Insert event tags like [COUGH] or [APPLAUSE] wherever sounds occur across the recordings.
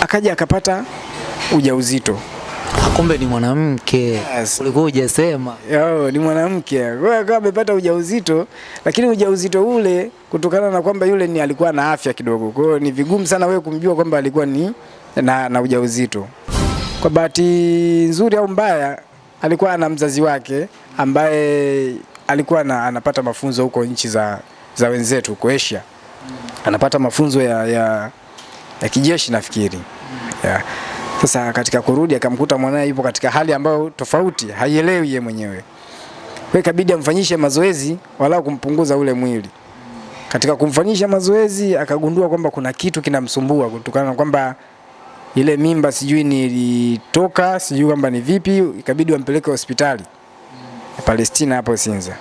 akaja akapata ujauzito. Kumbe ni mwanamke. Yes. Ulikuwa hujasema. Yo, ni mwanamke. Kwa hiyo akawa amepata ujauzito, lakini ujauzito ule kutokana na kwamba yule ni alikuwa na afya kidogo. Kwa hiyo ni vigumu sana wewe kumjua kwamba alikuwa ni na, na ujauzito. Kwa bahati nzuri au mbaya, alikuwa ana mzazi wake ambaye alikuwa na, anapata mafunzo huko nchi za, za wenzetu huko Asia. Anapata mafunzo ya, ya, ya kijeshi nafikiri. Yeah. Sasa katika kurudi akamkuta mwanae yupo katika hali ambayo tofauti, haielewi yeye mwenyewe. Kwa ikabidi amfanyishe mazoezi walau kumpunguza ule mwili. Katika kumfanyisha mazoezi akagundua kwamba kuna kitu kinamsumbua kutokana na kwamba ile mimba sijui nilitoka, sijui kwamba ni vipi, ikabidi wampeleke hospitali ya Palestina hapo Sinza.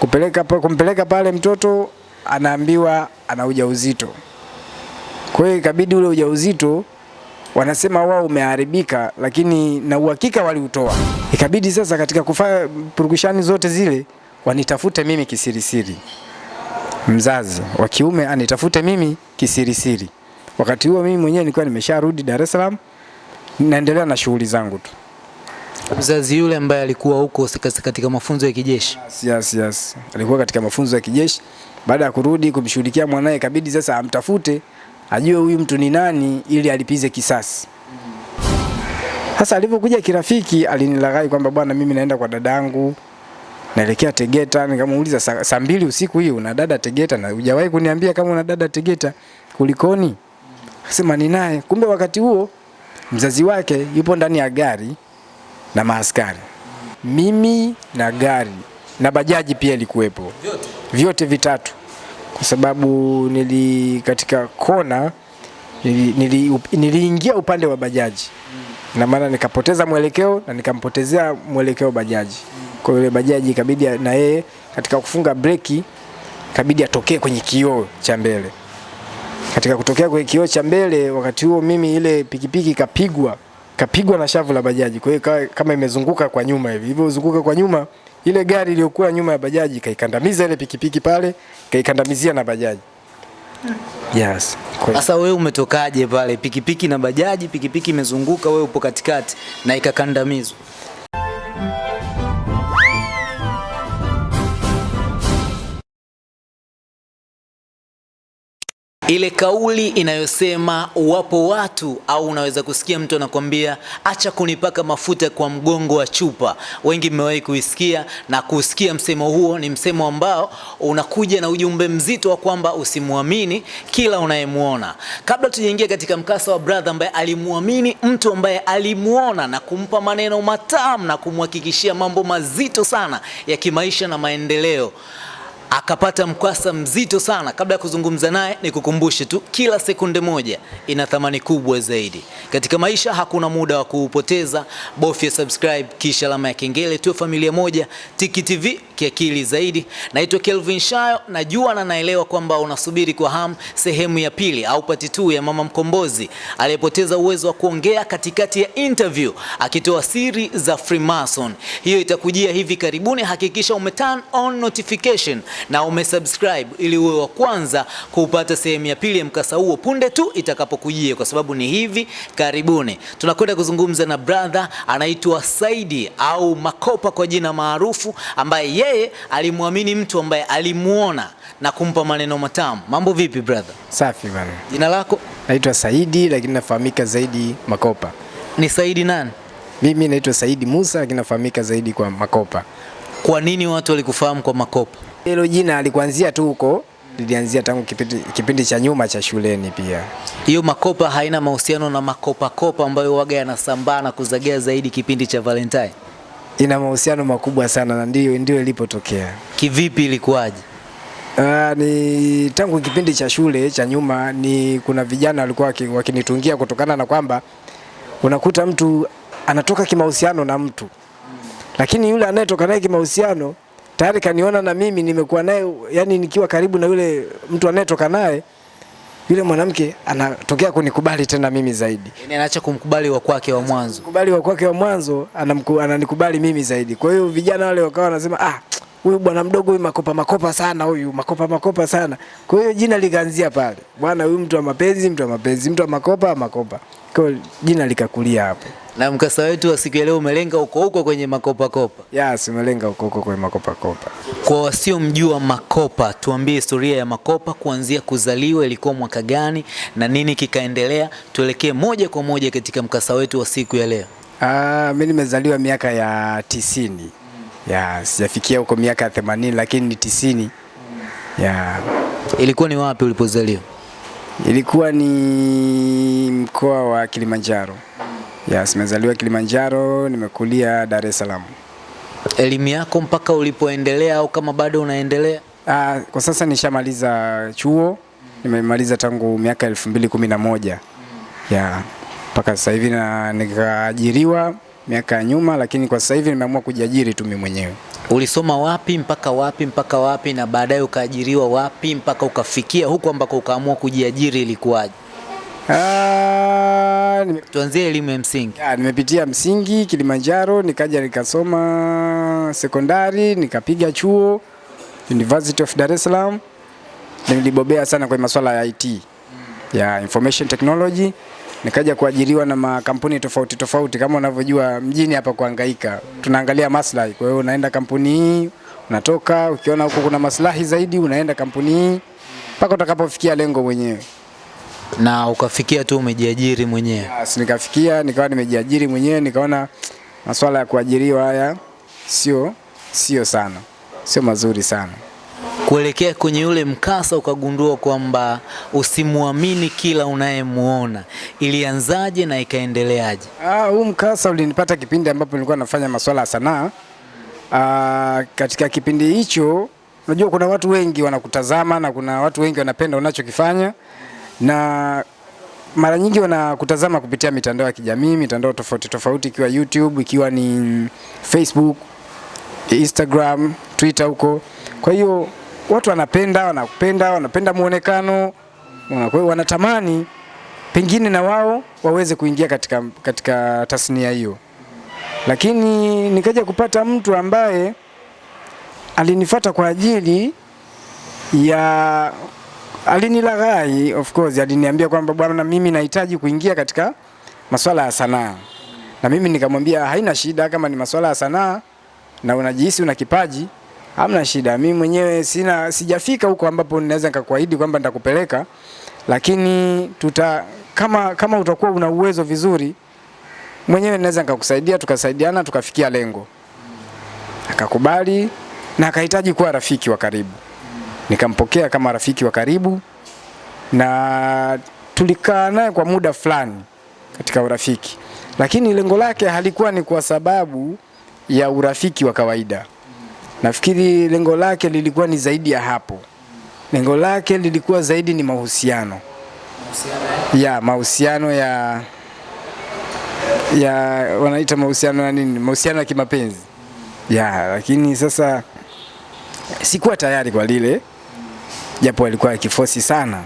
Kupeleka kumpeleka pale mtoto anaambiwa ana ujauzito. Kwa hiyo ikabidi ule ujauzito wanasema wao umeharibika, lakini na uhakika waliutoa. Ikabidi sasa katika kufanya purukushani zote zile wanitafute mimi kisirisiri, mzazi wa kiume anitafute mimi kisirisiri. Wakati huo mimi mwenyewe nilikuwa nimesharudi Dar es Salaam, naendelea na shughuli zangu tu. Mzazi yule ambaye alikuwa huko katika mafunzo ya kijeshi. Yes, yes, yes. Alikuwa katika mafunzo ya kijeshi. Baada ya kurudi kumshughulikia mwanae, ikabidi sasa amtafute ajue huyu mtu ni nani ili alipize kisasi. Sasa alipokuja kirafiki, alinilaghai kwamba bwana, mimi naenda kwa dadangu naelekea Tegeta. Nikamuuliza saa, mbili usiku hiyo una dada Tegeta na hujawahi kuniambia kama una dada Tegeta, kulikoni? Akasema ni naye. Kumbe wakati huo mzazi wake yupo ndani ya gari na maaskari mimi na gari na bajaji pia ilikuwepo vyote, vyote vitatu, kwa sababu nili katika kona nili, nili, niliingia upande wa bajaji na maana nikapoteza mwelekeo na nikampotezea mwelekeo bajaji. Kwa hiyo bajaji ikabidi na yeye katika kufunga breki ikabidi atokee kwenye kioo cha mbele. Katika kutokea kwenye kioo cha mbele, wakati huo mimi ile pikipiki ikapigwa kapigwa na shavu la bajaji, kwa hiyo kama imezunguka kwa nyuma hivi. Ilivyozunguka kwa nyuma, ile gari iliyokuwa nyuma ya bajaji kaikandamiza ile pikipiki pale, kaikandamizia na bajaji. Yes. Sasa wewe umetokaje pale? Pikipiki na bajaji, pikipiki imezunguka, wewe upo katikati na ikakandamizwa. Ile kauli inayosema wapo watu au unaweza kusikia mtu anakwambia acha kunipaka mafuta kwa mgongo wa chupa. Wengi mmewahi kuisikia na kusikia msemo huo. Ni msemo ambao unakuja na ujumbe mzito wa kwamba usimwamini kila unayemwona. Kabla tujaingia katika mkasa wa brother ambaye alimwamini mtu ambaye alimwona na kumpa maneno matamu na kumhakikishia mambo mazito sana ya kimaisha na maendeleo akapata mkwasa mzito sana. Kabla ya kuzungumza naye, nikukumbushe tu, kila sekunde moja ina thamani kubwa zaidi katika maisha. Hakuna muda wa kuupoteza, bofya subscribe kisha alama ya kengele, tuwe familia moja. Tiki TV kiakili zaidi. Naitwa Kelvin Shayo, najua na naelewa kwamba unasubiri kwa hamu sehemu ya pili au pati tu ya mama mkombozi aliyepoteza uwezo wa kuongea katikati ya interview akitoa siri za Freemason. Hiyo itakujia hivi karibuni. Hakikisha ume turn on notification na umesubscribe ili uwe wa kwanza kupata sehemu ya pili ya mkasa huo punde tu itakapokujia, kwa sababu ni hivi karibuni. Tunakwenda kuzungumza na brother anaitwa Saidi au Makopa kwa jina maarufu, ambaye yeye alimwamini mtu ambaye alimuona na kumpa maneno matamu. Mambo vipi brother? Safi bana. Jina lako Naitwa Saidi lakini nafahamika zaidi Makopa. ni Saidi nani? Mimi naitwa Saidi Musa lakini nafahamika zaidi kwa Makopa. Kwa nini watu walikufahamu kwa Makopa? Hilo jina alikuanzia tu huko, lilianzia tangu kipindi, kipindi cha nyuma cha shuleni pia. Hiyo Makopa haina mahusiano na Makopa Kopa ambayo waga yanasambaa na kuzagea zaidi kipindi cha Valentine? Ina mahusiano makubwa sana na ndio ndio ilipotokea. Kivipi, ilikuwaje? Uh, ni tangu kipindi cha shule cha nyuma ni kuna vijana walikuwa waki- wakinitungia kutokana na kwamba unakuta mtu anatoka kimahusiano na mtu lakini yule anayetoka naye kimahusiano tayari kaniona na mimi nimekuwa naye, yani nikiwa karibu na yule mtu anayetoka naye, yule mwanamke anatokea kunikubali tena mimi zaidi. Yaani anaacha kumkubali wa kwake wa mwanzo. Kubali wa kwake wa mwanzo anamku, ananikubali mimi zaidi. Kwa hiyo vijana wale wakawa wanasema ah, huyu bwana mdogo huyu makopa makopa sana huyu makopa makopa sana. Kwa hiyo jina likaanzia pale, bwana huyu mtu wa mapenzi, mtu wa mapenzi, mtu wa makopa makopa. Kwa hiyo jina likakulia hapo. Na mkasa wetu wa siku ya leo umelenga huko huko kwenye makopakopa. Ya simelenga huko huko kwenye makopa kopa. Kwa wasiomjua Makopa, tuambie historia ya Makopa kuanzia kuzaliwa, ilikuwa mwaka gani na nini kikaendelea. Tuelekee moja kwa moja katika mkasa wetu wa siku ya leo. Ah, mimi nimezaliwa miaka ya tisini. Ya sijafikia huko miaka ya themanini lakini ni tisini. Ya Ilikuwa ni wapi ulipozaliwa? ilikuwa ni mkoa wa Kilimanjaro. Ya nimezaliwa Kilimanjaro, nimekulia Dar es Salaam. Elimu yako mpaka ulipoendelea au kama bado unaendelea? Ah, kwa sasa nishamaliza chuo, nimemaliza tangu miaka elfu mbili kumi na moja mpaka sasa hivi, na nikaajiriwa miaka ya nyuma, lakini kwa sasa hivi nimeamua kujiajiri tu mimi mwenyewe. Ulisoma wapi mpaka wapi mpaka wapi, na baadaye ukaajiriwa wapi mpaka ukafikia huku ambako ukaamua kujiajiri, ilikuwaje? Ah, nime, Tuanzie elimu ya msingi. ya, nimepitia msingi Kilimanjaro, nikaja nikasoma sekondari, nikapiga chuo University of Dar es Salaam. Nilibobea sana kwenye masuala ya IT ya information technology. Nikaja kuajiriwa na makampuni tofauti tofauti, kama unavyojua mjini hapa kuhangaika, tunaangalia maslahi. Kwa hiyo unaenda kampuni hii, unatoka ukiona huko kuna maslahi zaidi, unaenda kampuni hii mpaka utakapofikia lengo mwenyewe. Na ukafikia tu umejiajiri mwenyewe. Yes, nikafikia nikawa nimejiajiri mwenyewe, nikaona masuala ya kuajiriwa haya sio sio sana, sio mazuri sana. Kuelekea kwenye yule mkasa ukagundua kwamba usimwamini kila unayemuona. Ilianzaje na ikaendeleaje? Ah, huu mkasa ulinipata kipindi ambapo nilikuwa nafanya masuala ya sanaa. Ah, katika kipindi hicho unajua kuna watu wengi wanakutazama na kuna watu wengi wanapenda unachokifanya na mara nyingi wanakutazama kupitia mitandao ya kijamii, mitandao tofauti tofauti, ikiwa YouTube, ikiwa ni Facebook, Instagram, Twitter huko. Kwa hiyo watu wanapenda, wanakupenda, wanapenda muonekano, wanatamani pengine na wao waweze kuingia katika, katika tasnia hiyo, lakini nikaja kupata mtu ambaye alinifata kwa ajili ya alinilaghai, of course, aliniambia kwamba bwana, mimi nahitaji kuingia katika masuala ya sanaa, na mimi nikamwambia haina shida, kama ni masuala ya sanaa na unajihisi una kipaji, hamna shida. Mimi mwenyewe sina sijafika huko ambapo ninaweza nikakuahidi kwamba nitakupeleka, lakini tuta kama kama utakuwa una uwezo vizuri mwenyewe naweza nikakusaidia, tukasaidiana tukafikia lengo. Akakubali na akahitaji kuwa rafiki wa karibu, nikampokea kama rafiki wa karibu na tulikaa naye kwa muda fulani katika urafiki, lakini lengo lake halikuwa ni kwa sababu ya urafiki wa kawaida. Nafikiri lengo lake lilikuwa ni zaidi ya hapo. Lengo lake lilikuwa zaidi ni mahusiano ya mahusiano ya ya wanaita mahusiano ya nini, mahusiano ya kimapenzi ya, lakini sasa sikuwa tayari kwa lile, japo alikuwa akifosi sana.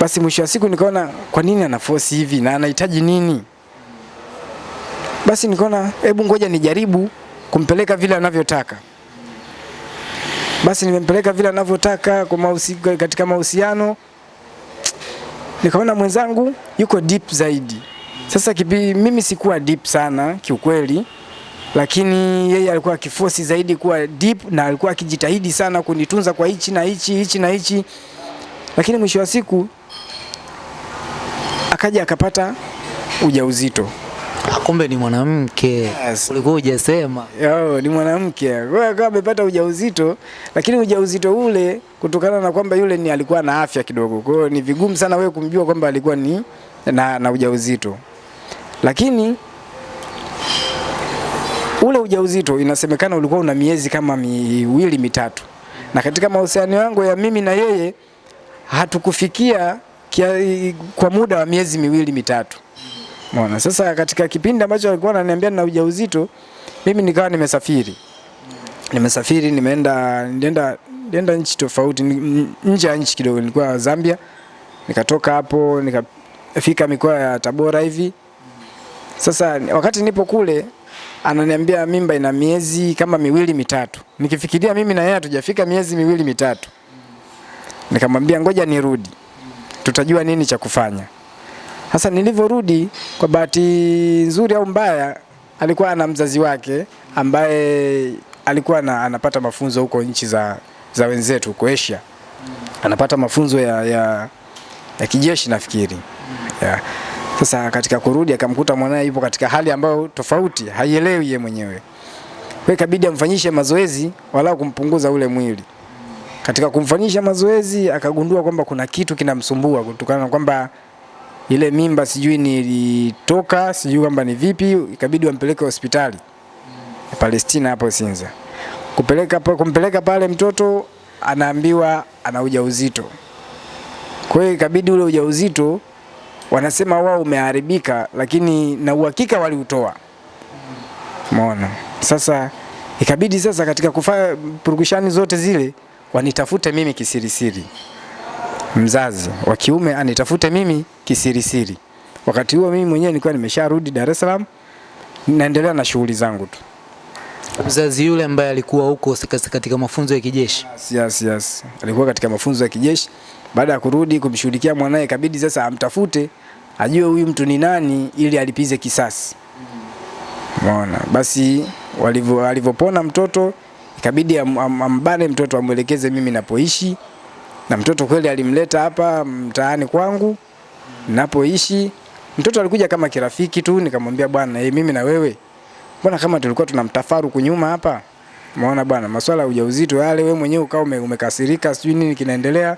Basi mwisho wa siku nikaona kwa nini anafosi hivi na anahitaji nini? Basi nikaona hebu ngoja nijaribu kumpeleka vile anavyotaka. Basi nimempeleka vile anavyotaka kwa mahusi, katika mahusiano nikaona mwenzangu yuko deep zaidi. Sasa kipi, mimi sikuwa deep sana kiukweli, lakini yeye alikuwa akifosi zaidi kuwa deep na alikuwa akijitahidi sana kunitunza kwa hichi na hichi hichi na hichi, lakini mwisho wa siku akaja akapata ujauzito. Ah, Kumbe ni mwanamke. Yes. Ulikuwa hujasema. Yo, ni mwanamke. Kwa hiyo akawa amepata ujauzito, lakini ujauzito ule kutokana na kwamba yule ni alikuwa na afya kidogo. Kwa hiyo ni vigumu sana wewe kumjua kwamba alikuwa ni na, na ujauzito. Lakini ule ujauzito inasemekana ulikuwa una miezi kama miwili mitatu, na katika mahusiano yangu ya mimi na yeye hatukufikia kia, kwa muda wa miezi miwili mitatu. Mwana. Sasa katika kipindi ambacho alikuwa ananiambia na ujauzito, mimi nikawa nimesafiri. Nimesafiri, nimeenda nilienda nilienda nchi tofauti, nje ya nchi kidogo, nilikuwa Zambia. Nikatoka hapo nikafika mikoa ya Tabora hivi. Sasa wakati nipo kule ananiambia mimba ina miezi kama miwili mitatu. Nikifikiria mimi na yeye hatujafika miezi miwili mitatu, nikamwambia ngoja nirudi, tutajua nini cha kufanya. Sasa nilivyorudi, kwa bahati nzuri au mbaya, alikuwa ana mzazi wake ambaye alikuwa na, anapata mafunzo huko nchi za, za wenzetu huko Asia, anapata mafunzo ya, ya, ya kijeshi nafikiri yeah. Sasa katika kurudi akamkuta mwanae yupo katika hali ambayo tofauti, haielewi yeye mwenyewe. Kwa ikabidi amfanyishe mazoezi walau kumpunguza ule mwili. Katika kumfanyisha mazoezi akagundua kwamba kuna kitu kinamsumbua kutokana na kwamba ile mimba sijui nilitoka, sijui kwamba ni vipi, ikabidi wampeleke hospitali Palestina hapo Sinza. Kupeleka kumpeleka pale mtoto anaambiwa ana ujauzito. Kwa hiyo ikabidi ule ujauzito wanasema wao umeharibika, lakini na uhakika waliutoa. Umeona? Sasa ikabidi sasa katika kufanya purukushani zote zile wanitafute mimi kisirisiri, mzazi wa kiume anitafute mimi kisirisiri. Wakati huo mimi mwenyewe nilikuwa nimesharudi Dar es Salaam, naendelea na shughuli zangu tu. Mzazi yule ambaye alikuwa huko katika mafunzo ya kijeshi. Yes, yes, yes. Alikuwa katika mafunzo ya kijeshi. Baada ya kurudi kumshughulikia mwanae, kabidi sasa amtafute ajue huyu mtu ni nani ili alipize kisasi. Umeona? Basi walivyo alivyopona mtoto ikabidi am, am, ambane mtoto amwelekeze mimi napoishi, na mtoto kweli alimleta hapa mtaani kwangu napoishi. Mtoto alikuja kama kirafiki tu, nikamwambia bwana, hey, mimi na wewe mbona kama tulikuwa tuna mtafaruku nyuma hapa Umeona bwana, masuala ya ujauzito yale, wewe mwenyewe ukawa umekasirika, sijui nini kinaendelea.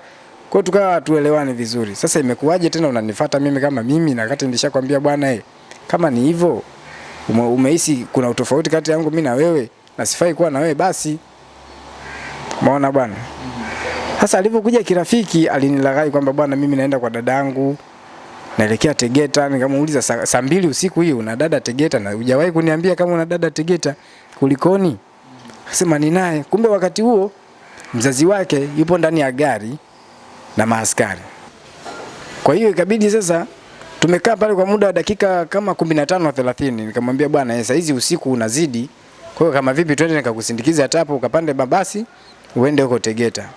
Kwa tukawa tuelewane vizuri. Sasa imekuwaje tena unanifuata mimi kama mimi na kati nilishakwambia bwana eh, kama ni hivyo ume, umehisi kuna utofauti kati yangu mimi na wewe na sifai kuwa na wewe basi. Umeona bwana? Sasa alivyokuja kirafiki alinilaghai kwamba bwana, mimi naenda kwa dadangu naelekea Tegeta. Nikamuuliza saa, sa mbili usiku hii una dada Tegeta na hujawahi kuniambia kama una dada Tegeta, kulikoni? Akasema ni naye. Kumbe wakati huo mzazi wake yupo ndani ya gari na maaskari. Kwa hiyo ikabidi sasa tumekaa pale kwa muda wa dakika kama 15 na 30. Nikamwambia bwana, sasa hizi usiku unazidi. Kwa hiyo kama vipi twende nikakusindikiza hata hapo ukapande mabasi uende huko Tegeta.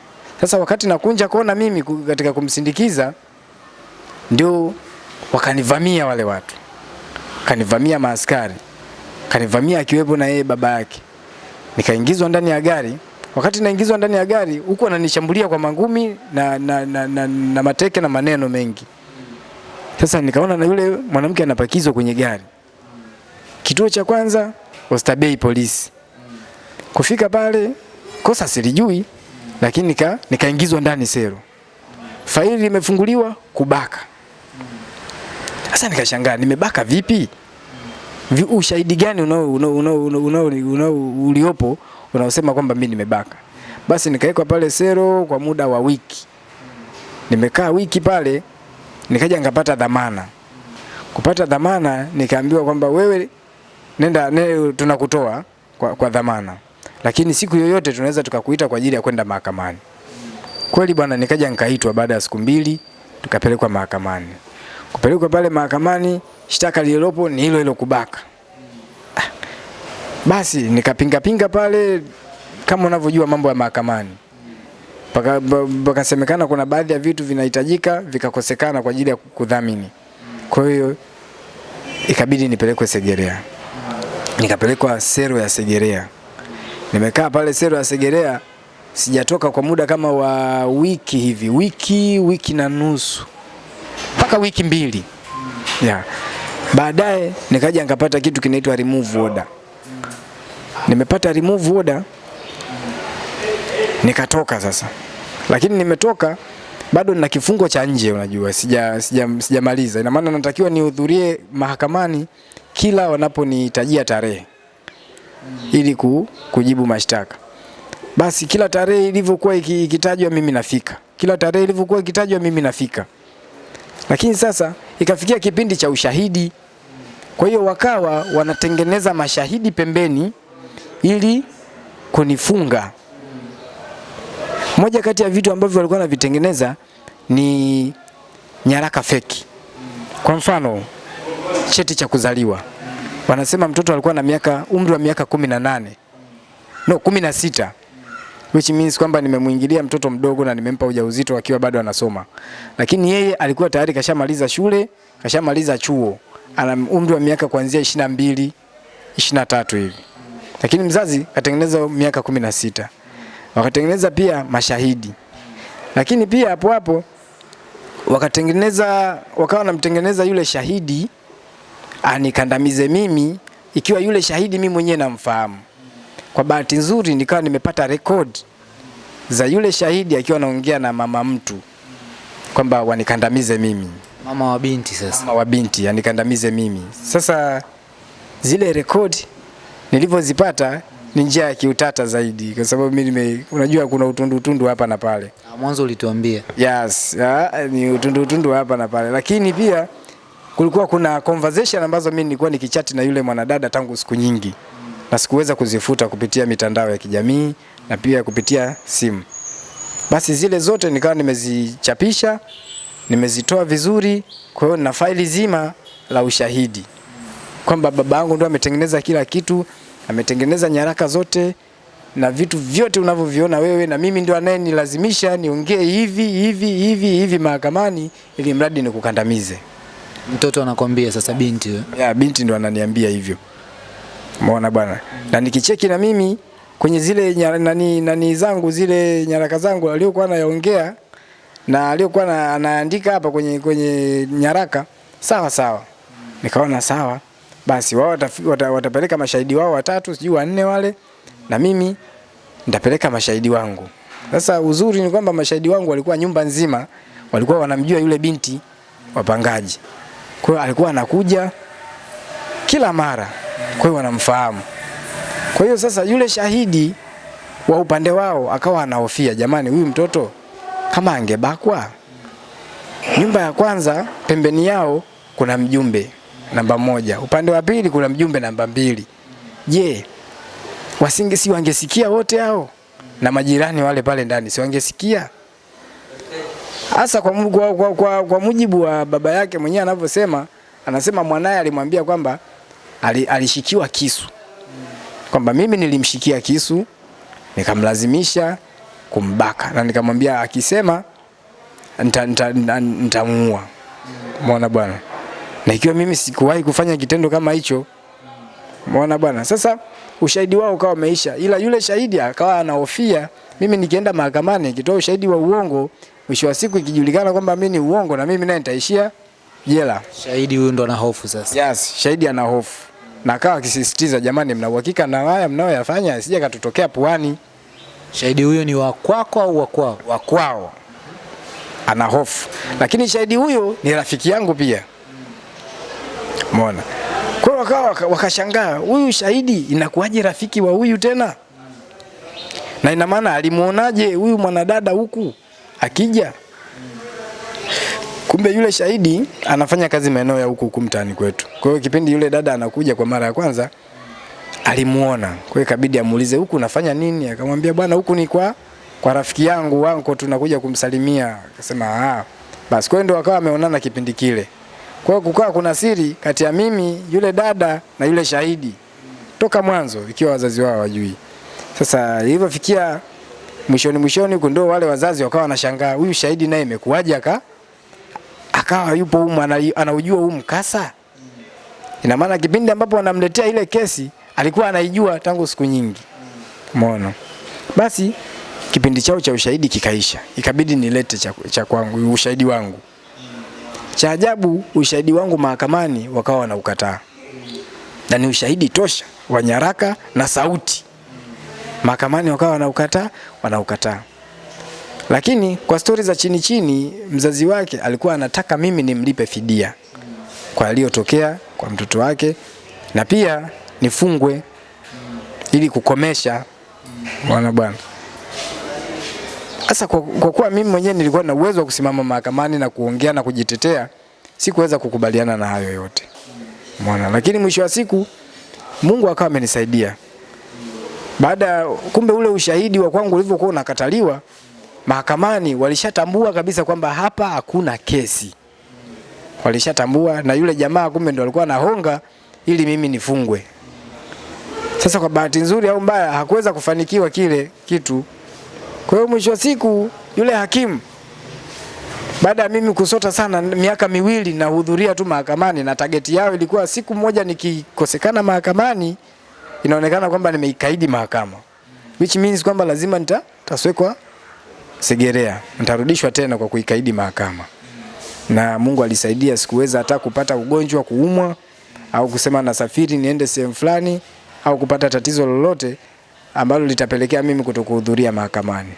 Sasa wakati nakunja kona mimi katika kumsindikiza ndio wakanivamia wale watu, kanivamia maaskari, kanivamia akiwepo na yeye baba yake, nikaingizwa ndani ya gari. Wakati naingizwa ndani ya gari, huku ananishambulia kwa mangumi na, na, na, na, na mateke na maneno mengi. Sasa nikaona na yule mwanamke anapakizwa kwenye gari. Kituo cha kwanza Oysterbay polisi. Kufika pale kosa silijui, lakini nika nikaingizwa ndani sero. Faili limefunguliwa kubaka. Sasa nikashangaa nimebaka vipi? Vi, ushahidi gani unao unao unao uliopo unaosema kwamba mimi nimebaka? Basi nikawekwa pale sero kwa muda wa wiki. Nimekaa wiki pale, nikaja nikapata dhamana. Kupata dhamana nikaambiwa kwamba wewe nenda ne, tunakutoa kwa, kwa dhamana, lakini siku yoyote tunaweza tukakuita kwa ajili ya kwenda mahakamani. Kweli bwana, nikaja nikaitwa baada ya siku mbili, tukapelekwa mahakamani. Kupelekwa pale mahakamani, shtaka lililopo ni hilo hilo kubaka. Basi nikapinga pinga pale, kama unavyojua mambo ya mahakamani, Paka- pakasemekana kuna baadhi ya vitu vinahitajika vikakosekana kwa ajili ya kudhamini. Kwa hiyo ikabidi nipelekwe Segerea, nikapelekwa sero ya Segerea. Nimekaa pale sero ya Segerea, sijatoka kwa muda kama wa wiki hivi, wiki wiki na nusu mpaka wiki mbili yeah. Baadaye nikaja nikapata kitu kinaitwa remove order. Nimepata remove order, nikatoka sasa, lakini nimetoka bado nina kifungo cha nje, unajua sija sija sijamaliza. Ina maana natakiwa nihudhurie mahakamani kila wanaponihitajia tarehe ili ku, kujibu mashtaka. Basi kila tarehe ilivyokuwa iki- ikitajwa mimi nafika, kila tarehe ilivyokuwa ikitajwa mimi nafika lakini sasa ikafikia kipindi cha ushahidi. Kwa hiyo wakawa wanatengeneza mashahidi pembeni ili kunifunga. Moja kati ya vitu ambavyo walikuwa wanavitengeneza ni nyaraka feki. Kwa mfano, cheti cha kuzaliwa. Wanasema mtoto alikuwa na miaka umri wa miaka kumi na nane. No kumi na sita. Which means kwamba nimemuingilia mtoto mdogo na nimempa ujauzito akiwa bado anasoma, lakini yeye alikuwa tayari kashamaliza shule, kashamaliza chuo, ana umri wa miaka kuanzia ishirini na mbili ishirini na tatu hivi, lakini mzazi katengeneza miaka kumi na sita wakatengeneza pia mashahidi, lakini pia hapo hapo wakatengeneza wakawa wanamtengeneza yule shahidi anikandamize mimi, ikiwa yule shahidi mimi mwenyewe namfahamu. Kwa bahati nzuri nikawa nimepata rekodi za yule shahidi akiwa anaongea na mama mtu kwamba wanikandamize mimi, Mama wa binti sasa. mama wa binti anikandamize mimi. Sasa zile rekodi nilivyozipata ni njia ya kiutata zaidi, kwa sababu mimi nime, unajua kuna utundu utundu hapa na pale. Ah, Mwanzo ulituambia. Yes, ya, ni utundu utundu hapa na pale, lakini pia kulikuwa kuna conversation ambazo mimi nilikuwa nikichati na yule mwanadada tangu siku nyingi na sikuweza kuzifuta kupitia mitandao ya kijamii na pia kupitia simu. Basi zile zote nikawa nimezichapisha, nimezitoa vizuri, kwa hiyo na faili zima la ushahidi kwamba baba yangu ndo ametengeneza kila kitu, ametengeneza nyaraka zote na vitu vyote unavyoviona wewe, na mimi ndio anayenilazimisha niongee hivi hivi hivi hivi mahakamani, ili mradi nikukandamize. Mtoto anakwambia sasa binti wewe. Ya, binti ndo ananiambia hivyo. Umeona bwana? Na nikicheki na mimi kwenye zile nyara, nani, nani zangu zile nyaraka zangu aliyokuwa anayaongea na aliyokuwa anaandika hapa kwenye kwenye nyaraka sawa sawa. Nikaona sawa. Basi wao wata, watapeleka mashahidi wao watatu sijui wanne wale na mimi nitapeleka mashahidi wangu. Sasa uzuri ni kwamba mashahidi wangu walikuwa nyumba nzima walikuwa wanamjua yule binti wapangaji. Kwa hiyo alikuwa anakuja kila mara, kwa hiyo wanamfahamu. Kwa hiyo sasa yule shahidi wa upande wao akawa anahofia, jamani, huyu mtoto kama angebakwa. Nyumba ya kwanza pembeni yao kuna mjumbe namba moja, upande wa pili kuna mjumbe namba mbili. Je, wasinge si wangesikia wote hao na majirani wale pale ndani si wangesikia? Hasa kwa, kwa, kwa, kwa, kwa mujibu wa baba yake mwenyewe anavyosema, anasema mwanaye alimwambia kwamba alishikiwa kisu, kwamba mimi nilimshikia kisu nikamlazimisha kumbaka na nikamwambia akisema nitamuua nita, nita, nitamuua. Umeona bwana, na ikiwa mimi sikuwahi kufanya kitendo kama hicho, umeona bwana. Sasa ushahidi wao ukawa umeisha, ila yule shahidi akawa anahofia mimi nikienda mahakamani nikitoa ushahidi wa uongo, mwisho wa siku ikijulikana kwamba mimi ni uongo, na mimi naye nitaishia jela. Shahidi huyu ndo ana hofu sasa. Yes, shahidi ana hofu na akawa akisisitiza, jamani, mna uhakika na haya mnayoyafanya sija katutokea puani Shahidi huyo ni wa kwako au wa kwao? wa kwao, ana hofu. Lakini shahidi huyo ni rafiki yangu pia, umeona. Kwa hiyo wakawa wakashangaa, huyu shahidi inakuwaje rafiki wa huyu tena? Na ina maana alimuonaje huyu mwanadada huku akija? Kumbe yule shahidi anafanya kazi maeneo ya huku kumtani kwetu. Kwa hiyo kipindi yule dada anakuja kwa mara ya kwanza alimuona. Kwa hiyo ikabidi amuulize huku unafanya nini? Akamwambia bwana, huku ni kwa kwa rafiki yangu wanko tunakuja kumsalimia. Akasema ah. Basi kwa hiyo ndo wakawa ameonana kipindi kile. Kwa hiyo kukawa kuna siri kati ya mimi, yule dada na yule shahidi toka mwanzo, ikiwa wazazi wao wajui. Sasa ilivyofikia mwishoni mwishoni huko ndo wale wazazi wakawa wanashangaa, huyu shahidi naye imekuwaje aka akawa yupo humu anaujua huu mkasa. Ina maana kipindi ambapo wanamletea ile kesi alikuwa anaijua tangu siku nyingi. Umeona? Basi kipindi chao cha ushahidi kikaisha, ikabidi nilete cha, cha kwangu ushahidi wangu. Cha ajabu ushahidi wangu mahakamani wakawa wanaukataa, na ni ushahidi tosha wa nyaraka na sauti. Mahakamani wakawa wanaukataa, wanaukataa. Lakini kwa stori za chini chini, mzazi wake alikuwa anataka mimi nimlipe fidia kwa aliyotokea kwa mtoto wake na pia nifungwe ili kukomesha wana bwana. Sasa kwa, kwa kuwa mimi mwenyewe nilikuwa na uwezo wa kusimama mahakamani na kuongea na kujitetea, sikuweza kukubaliana na hayo yote mwana, Lakini mwisho wa siku Mungu akawa amenisaidia. Baada kumbe ule ushahidi wa kwangu ulivyokuwa unakataliwa mahakamani, walishatambua kabisa kwamba hapa hakuna kesi, walishatambua na yule jamaa kumbe ndo alikuwa anahonga ili mimi nifungwe. Sasa kwa bahati nzuri au mbaya hakuweza kufanikiwa kile kitu. Kwa hiyo mwisho wa siku yule hakimu baada ya mimi kusota sana miaka miwili nahudhuria tu mahakamani, na tageti yao ilikuwa siku moja nikikosekana mahakamani, inaonekana kwamba nimeikaidi mahakama, which means kwamba lazima nitaswekwa taswekwa Segerea, nitarudishwa tena kwa kuikaidi mahakama. Na Mungu alisaidia, sikuweza hata kupata ugonjwa, kuumwa au kusema nasafiri niende sehemu fulani au kupata tatizo lolote ambalo litapelekea mimi kutokuhudhuria mahakamani.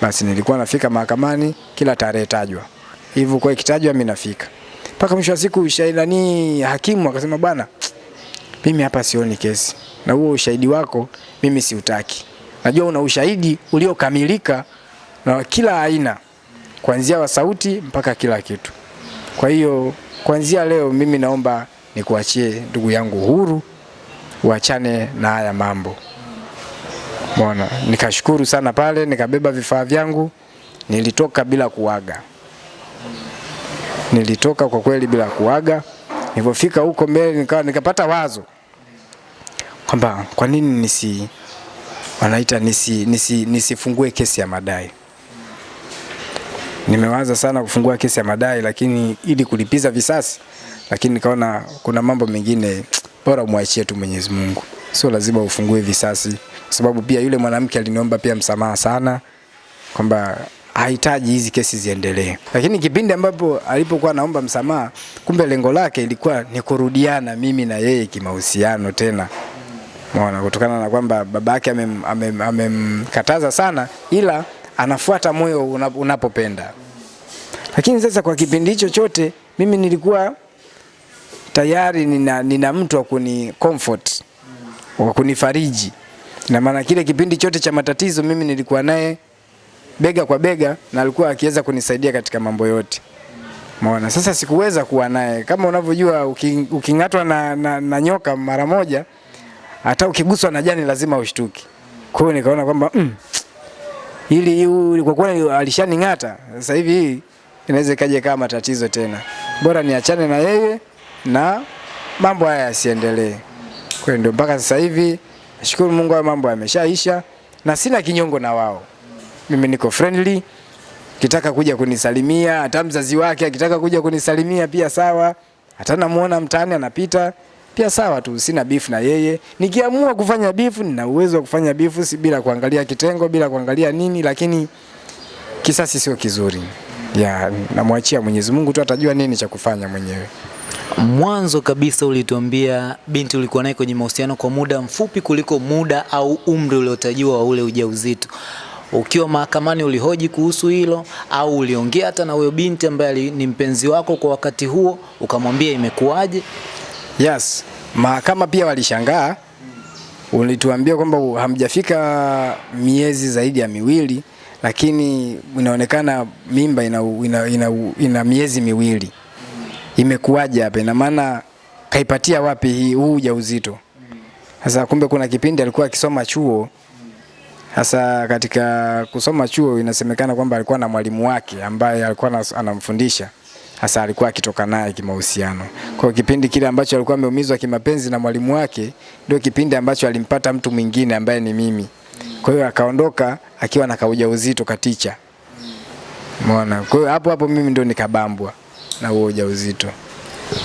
Basi nilikuwa nafika mahakamani kila tarehe tajwa. Hivyo kwa ikitajwa mimi nafika. Mpaka mwisho wa siku shahidani hakimu akasema bwana, mimi hapa sioni kesi. Na huo ushahidi wako mimi siutaki. Najua una ushahidi uliokamilika na kila aina kuanzia wa sauti mpaka kila kitu. Kwa hiyo kuanzia leo mimi naomba nikuachie ndugu yangu huru, uachane na haya mambo. Mbona nikashukuru sana pale, nikabeba vifaa vyangu, nilitoka bila kuaga. Nilitoka kwa kweli bila kuaga. Nilipofika huko mbele nikawa nikapata wazo kwamba kwa nini nisi wanaita nisi, nisi, nisifungue kesi ya madai. Nimewaza sana kufungua kesi ya madai, lakini ili kulipiza visasi, lakini nikaona kuna mambo mengine bora umwachie tu Mwenyezi Mungu, sio lazima ufungue visasi, kwa sababu pia yule mwanamke aliniomba pia msamaha sana kwamba hahitaji hizi kesi ziendelee. Lakini kipindi ambapo alipokuwa naomba msamaha, kumbe lengo lake ilikuwa ni kurudiana mimi na yeye kimahusiano tena. Umeona, kutokana na kwamba babake amem- amem- amemkataza sana, ila anafuata moyo unapopenda. Lakini sasa kwa kipindi hicho chote mimi nilikuwa tayari nina, nina mtu wa kuni comfort wa kunifariji, na maana kile kipindi chote cha matatizo mimi nilikuwa naye bega kwa bega, na alikuwa akiweza kunisaidia katika mambo yote. Maona sasa sikuweza kuwa naye kama unavyojua, uking'atwa na, na, na nyoka mara moja, hata ukiguswa na jani lazima ushtuki. Kwa hiyo nikaona kwamba mm, ili kwa kuwa alishaning'ata sasa hivi hii inaweza ikaje kama matatizo tena, bora niachane na yeye na mambo haya yasiendelee. Kwa hiyo ndio mpaka sasa hivi nashukuru Mungu, hayo mambo yameshaisha na sina kinyongo na wao. Mimi niko friendly, kitaka kuja kunisalimia, hata mzazi wake akitaka kuja kunisalimia pia sawa, hata namuona mtaani anapita pia sawa tu, sina beef na yeye. Nikiamua kufanya beef, nina uwezo wa kufanya beef si bila kuangalia kitengo, bila kuangalia nini, lakini kisasi sio kizuri. Ya, namwachia Mwenyezi Mungu tu atajua nini cha kufanya mwenyewe. Mwanzo kabisa ulituambia binti ulikuwa naye kwenye mahusiano kwa muda mfupi kuliko muda au umri uliotajiwa wa ule ujauzito. Ukiwa mahakamani ulihoji kuhusu hilo au uliongea hata na huyo binti ambaye ni mpenzi wako kwa wakati huo, ukamwambia imekuwaje? Yes, mahakama pia walishangaa. Ulituambia kwamba hamjafika miezi zaidi ya miwili, lakini inaonekana mimba ina, ina, ina, ina miezi miwili. Imekuwaje hapa? Ina maana kaipatia wapi hii huu ujauzito? Sasa kumbe kuna kipindi alikuwa akisoma chuo. Sasa katika kusoma chuo inasemekana kwamba alikuwa na mwalimu wake ambaye alikuwa anamfundisha hasa alikuwa akitoka naye kimahusiano. Kwa kipindi kile ambacho alikuwa ameumizwa kimapenzi na mwalimu wake ndio kipindi ambacho alimpata mtu mwingine ambaye ni mimi. Kwa hiyo akaondoka akiwa na kaujauzito katicha. Umeona? Kwa hiyo hapo hapo mimi ndio nikabambwa na huo ujauzito.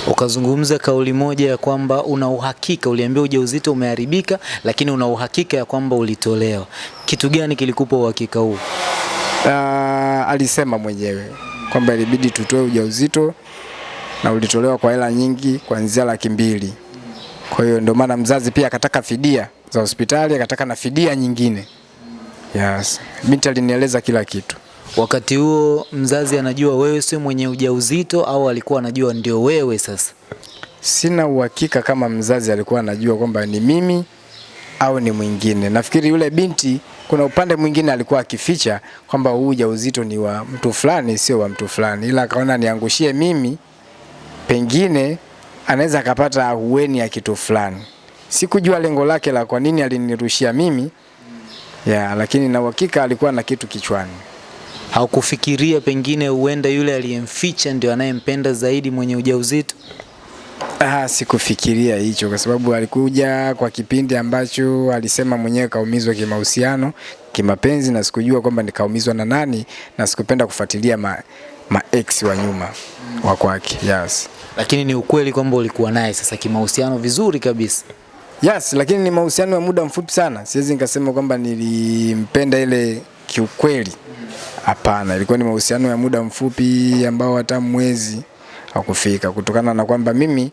Ukazungumza kauli moja ya kwamba una uhakika, uliambia ujauzito umeharibika, lakini una uhakika ya kwamba ulitolewa. Kitu gani kilikupa uhakika huu? Uh, alisema mwenyewe kwamba ilibidi tutoe ujauzito na ulitolewa kwa hela nyingi kuanzia laki mbili. Kwa hiyo ndio maana mzazi pia akataka fidia za hospitali, akataka na fidia nyingine. Yes. Binti alinieleza kila kitu. Wakati huo mzazi anajua wewe sio mwenye ujauzito au alikuwa anajua ndio wewe sasa? Sina uhakika kama mzazi alikuwa anajua kwamba ni mimi au ni mwingine. Nafikiri yule binti kuna upande mwingine alikuwa akificha kwamba huu ujauzito ni wa mtu fulani, sio wa mtu fulani, ila akaona niangushie mimi, pengine anaweza akapata ahueni ya kitu fulani. Sikujua lengo lake la kwa nini alinirushia mimi ya, lakini na uhakika alikuwa na kitu kichwani. Haukufikiria pengine huenda yule aliyemficha ndio anayempenda zaidi mwenye ujauzito? Ah, sikufikiria hicho kwa sababu alikuja kwa kipindi ambacho alisema mwenyewe kaumizwa kimahusiano, kimapenzi na sikujua kwamba nikaumizwa na nani na sikupenda kufuatilia ma, ma ex wa nyuma wa kwake. Yes. Lakini ni ukweli kwamba ulikuwa naye sasa kimahusiano vizuri kabisa. Yes, lakini ni mahusiano ya muda mfupi sana. Siwezi nikasema kwamba nilimpenda ile kiukweli. Hapana, ilikuwa ni mahusiano ya muda mfupi ambao hata mwezi hakufika, kutokana na kwamba mimi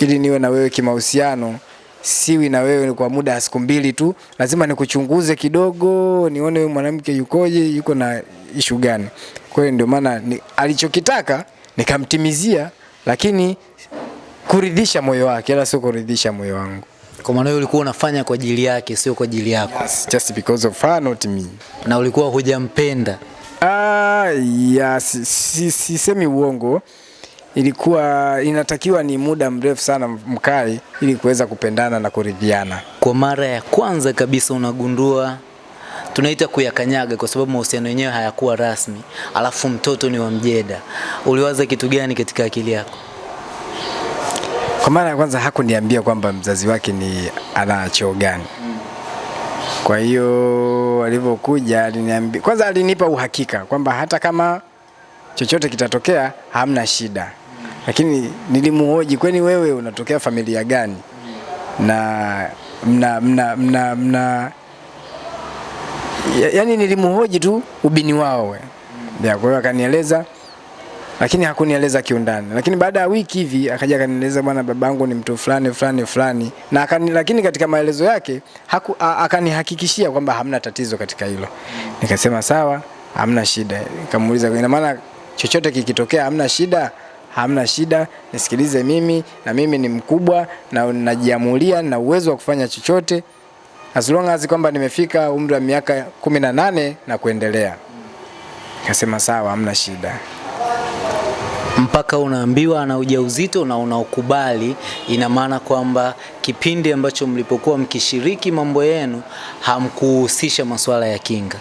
ili niwe na wewe kimahusiano siwi na wewe kwa muda wa siku mbili tu, lazima nikuchunguze kidogo, nione huyu mwanamke yukoje, yuko na ishu gani. Kwa hiyo ndio maana ni, alichokitaka nikamtimizia, lakini kuridhisha moyo wake, ila sio kuridhisha moyo wangu. Kwa maana wewe ulikuwa unafanya kwa ajili yake, sio kwa ajili yako, Yes, just because of her, not me. na ulikuwa hujampenda. Ah, ya, si, si, sisemi uongo. Ilikuwa inatakiwa ni muda mrefu sana mkae ili kuweza kupendana na kuridhiana. Kwa mara ya kwanza kabisa unagundua tunaita kuyakanyaga, kwa sababu mahusiano yenyewe hayakuwa rasmi, alafu mtoto ni wa mjeda. Uliwaza kitu gani katika akili yako? Kwa mara ya kwanza hakuniambia kwamba mzazi wake ni ana choo gani. Kwa hiyo alivyokuja aliniambia, kwanza alinipa uhakika kwamba hata kama chochote kitatokea hamna shida, lakini nilimuhoji, kwani wewe unatokea familia gani? Na mna mna mna, mna yaani nilimuhoji tu ubini wao. Kwa hiyo akanieleza lakini hakunieleza kiundani. Lakini baada ya wiki hivi akaja akanieleza, bwana, babangu ni mtu fulani fulani fulani, na akani, lakini katika maelezo yake haku, akanihakikishia kwamba hamna tatizo katika hilo. Nikasema sawa, hamna shida. Nikamuuliza, ina maana chochote kikitokea hamna shida? Hamna shida, nisikilize mimi, na mimi ni mkubwa na najiamulia na uwezo wa kufanya chochote as long as kwamba nimefika umri wa miaka kumi na nane na kuendelea. Nikasema sawa, hamna shida. Mpaka unaambiwa ana ujauzito na unaokubali, ina maana kwamba kipindi ambacho mlipokuwa mkishiriki mambo yenu hamkuhusisha masuala ya kinga.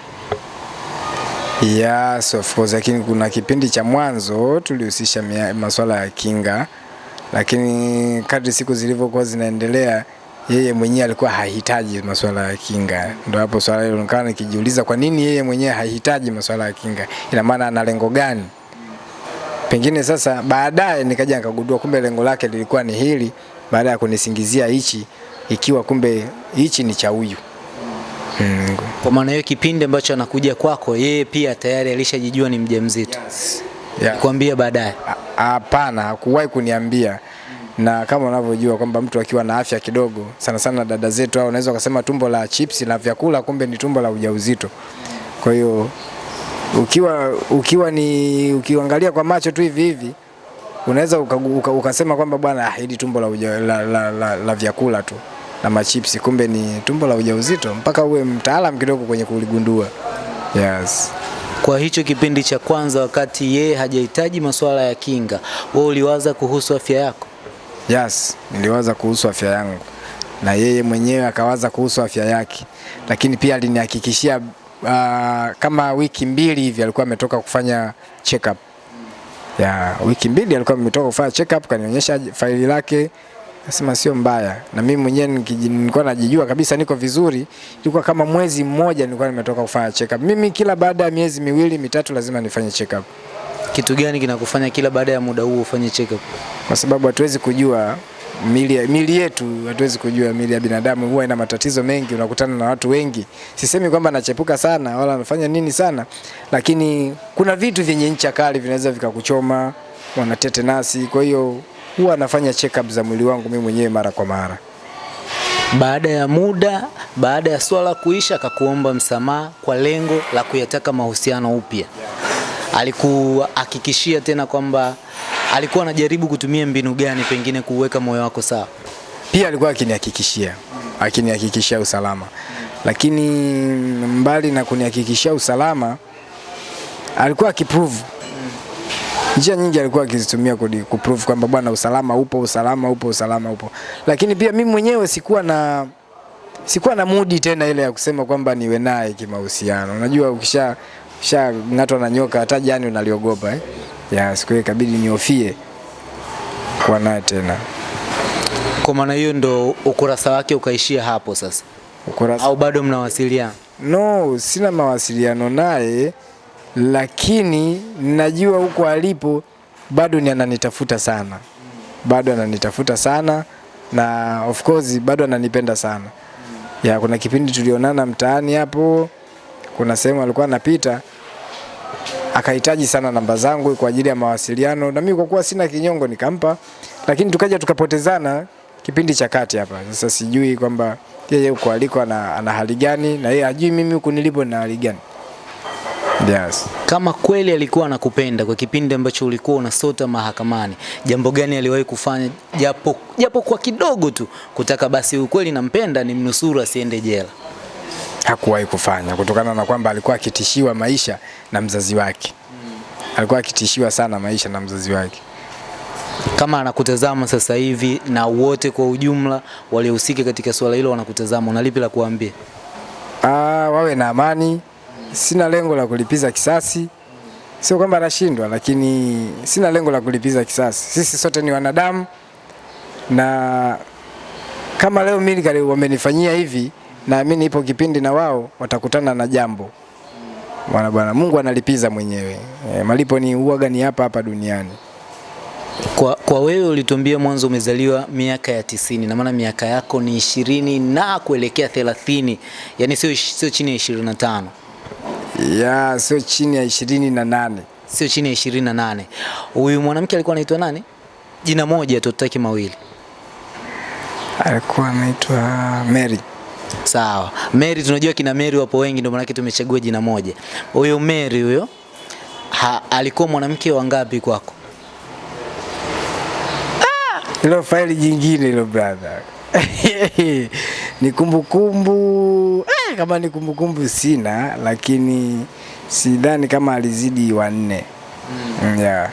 Yes, of course, lakini kuna kipindi cha mwanzo tulihusisha masuala ya kinga, lakini kadri siku zilivyokuwa zinaendelea yeye mwenyewe alikuwa hahitaji masuala ya kinga. Ndio hapo swala hilo nikawa nikijiuliza kwa nini yeye mwenyewe hahitaji masuala ya kinga, ina maana ana lengo gani? Pengine sasa baadaye nikaja nikagundua kumbe lengo lake lilikuwa ni hili, baada ya kunisingizia hichi, ikiwa kumbe hichi ni cha huyu mm. Kwa maana hiyo kipindi ambacho anakuja kwako, yeye pia tayari alishajijua ni mjamzito. yeah. Kuambia baadaye. Hapana, hakuwahi kuniambia. Na kama unavyojua kwamba mtu akiwa na afya kidogo, sana sana dada zetu hao, unaweza ukasema tumbo la chips na vyakula, kumbe ni tumbo la ujauzito. Kwa hiyo ukiwa ukiwa ni ukiangalia kwa macho tu hivi hivi unaweza uka, uka, ukasema kwamba bwana ah, hili tumbo la, uja, la, la, la, la vyakula tu na machipsi, kumbe ni tumbo la ujauzito, mpaka uwe mtaalam kidogo kwenye kuligundua. Yes. Kwa hicho kipindi cha kwanza, wakati yeye hajahitaji masuala ya kinga, wewe uliwaza kuhusu afya yako? Yes, niliwaza kuhusu afya yangu na yeye mwenyewe akawaza kuhusu afya yake, lakini pia alinihakikishia uh, kama wiki mbili hivi alikuwa ametoka kufanya check up. Ya, wiki mbili alikuwa ametoka kufanya check up, kanionyesha faili lake, nasema sio mbaya, na mimi mwenyewe nilikuwa najijua kabisa niko vizuri. Ilikuwa kama mwezi mmoja nilikuwa nimetoka kufanya check up. Mimi kila baada ya miezi miwili mitatu lazima nifanye check up. Kitu gani kinakufanya kila baada ya muda huo ufanye check up? kwa sababu hatuwezi kujua mili, mili yetu, hatuwezi kujua mili ya binadamu huwa ina matatizo mengi. Unakutana na watu wengi, sisemi kwamba anachepuka sana wala anafanya nini sana, lakini kuna vitu vyenye ncha kali vinaweza vikakuchoma, wana nasi Kwa hiyo huwa anafanya check up za mwili wangu mimi mwenyewe mara kwa mara. Baada ya muda, baada ya swala kuisha, akakuomba msamaha kwa lengo la kuyataka mahusiano upya. Alikuhakikishia tena kwamba alikuwa anajaribu kutumia mbinu gani pengine kuweka moyo wako sawa? Pia alikuwa akinihakikishia akinihakikishia usalama, lakini mbali na kunihakikishia usalama, alikuwa akiprove njia nyingi alikuwa akizitumia kuprove kwamba bwana, usalama upo, usalama upo, usalama upo. Lakini pia mimi mwenyewe sikuwa na sikuwa na mudi tena ile ya kusema kwamba niwe naye kimahusiano. Unajua, ukisha ukishang'atwa na nyoka hata jani unaliogopa eh? Ya siku hiyo ikabidi niofie kuwa naye tena. Kwa maana hiyo ndo ukurasa wake ukaishia hapo sasa, Ukurasa au bado mnawasiliana? No, sina mawasiliano naye, lakini najua huko alipo bado ni ananitafuta sana, bado ananitafuta sana na of course bado ananipenda sana. Ya, kuna kipindi tulionana mtaani hapo, kuna sehemu alikuwa anapita akahitaji sana namba zangu kwa ajili ya mawasiliano, na mimi kwa kuwa sina kinyongo nikampa, lakini tukaja tukapotezana kipindi cha kati hapa. Sasa sijui kwamba yeye huko aliko ana, ana hali gani na yeye ajui mimi huku nilipo na hali gani. Yes. Kama kweli alikuwa anakupenda kwa kipindi ambacho ulikuwa unasota mahakamani, jambo gani aliwahi kufanya japo, japo kwa kidogo tu kutaka basi ukweli nampenda ni mnusuru asiende jela? Hakuwahi kufanya kutokana na kwamba alikuwa akitishiwa maisha na mzazi wake. Alikuwa akitishiwa sana maisha na mzazi wake. Kama anakutazama sasa hivi na wote kwa ujumla waliohusika katika suala hilo wanakutazama, una lipi la kuambia? Ah, wawe na amani. Sina lengo la kulipiza kisasi. Sio kwamba anashindwa, lakini sina lengo la kulipiza kisasi. Sisi sote ni wanadamu, na kama leo mimi wamenifanyia hivi, naamini ipo kipindi na wao watakutana na jambo. Bwana bwana, Mungu analipiza mwenyewe. E, malipo ni uoga ni hapa hapa duniani. Kwa, kwa wewe ulitumbia mwanzo umezaliwa miaka ya tisini na maana miaka yako ni ishirini na kuelekea thelathini, yani sio sio chini ya ishirini na tano Ya, sio chini ya ishirini na nane. sio chini ya ishirini na nane. Huyu mwanamke alikuwa anaitwa nani? Jina moja tu, tutaki mawili. Alikuwa anaitwa Mary. Sawa. Mary tunajua kina Mary wapo wengi ndio maana tumechagua jina moja. Huyo Mary huyo alikuwa mwanamke wa ngapi kwako? Hilo faili jingine hilo brother. [LAUGHS] ni kumbukumbu eh, kama ni kumbukumbu sina, lakini sidhani kama alizidi wanne. Mm. Yeah.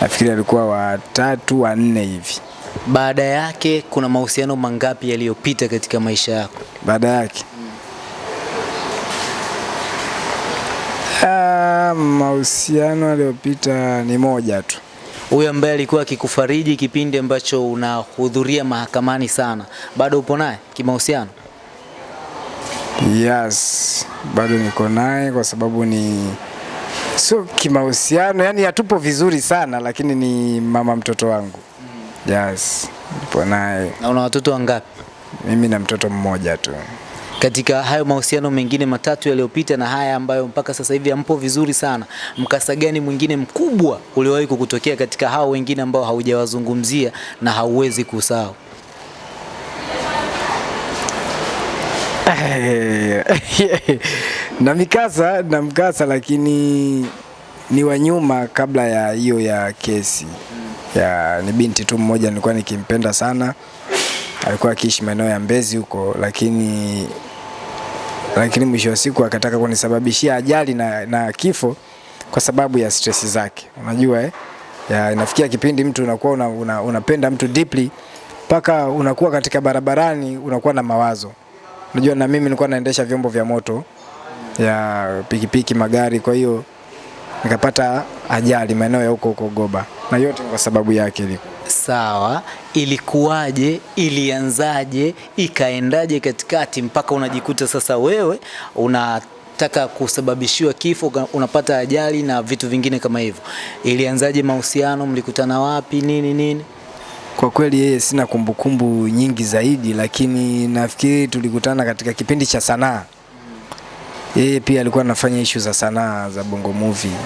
Nafikiri alikuwa watatu wanne hivi. Baada yake kuna mahusiano mangapi yaliyopita katika maisha yako? Baada yake ah, mahusiano aliyopita ni moja tu. Huyo ambaye alikuwa akikufariji kipindi ambacho unahudhuria mahakamani sana, bado upo naye kimahusiano? Yes, bado niko naye kwa sababu ni sio kimahusiano, yani hatupo vizuri sana, lakini ni mama mtoto wangu. Yes, nipo naye Na una watoto wangapi? mimi na mtoto mmoja tu. Katika hayo mahusiano mengine matatu yaliyopita na haya ambayo mpaka sasa hivi yampo vizuri sana, mkasa gani mwingine mkubwa uliowahi kukutokea katika hao wengine ambao haujawazungumzia na hauwezi kusahau? [LAUGHS] na mikasa na mkasa, lakini ni wa nyuma kabla ya hiyo ya kesi ya ni binti tu mmoja nilikuwa nikimpenda sana, alikuwa akiishi maeneo ya Mbezi huko, lakini lakini mwisho wa siku akataka kunisababishia ajali na, na kifo kwa sababu ya stress zake. Unajua eh? Ya, inafikia kipindi mtu unakuwa una, una, unapenda mtu deeply mpaka unakuwa katika barabarani unakuwa na mawazo. Unajua na mimi nilikuwa naendesha vyombo vya moto ya pikipiki, magari, kwa hiyo nikapata ajali maeneo ya huko huko Goba, na yote kwa sababu yake ilikuwa Sawa, ilikuwaje? Ilianzaje? Ikaendaje katikati mpaka unajikuta sasa wewe unataka kusababishiwa kifo, unapata ajali na vitu vingine kama hivyo? Ilianzaje mahusiano? Mlikutana wapi? Nini nini? Kwa kweli yeye sina kumbukumbu nyingi zaidi, lakini nafikiri tulikutana katika kipindi cha sanaa. Yeye pia alikuwa anafanya ishu za sanaa za Bongo Movie.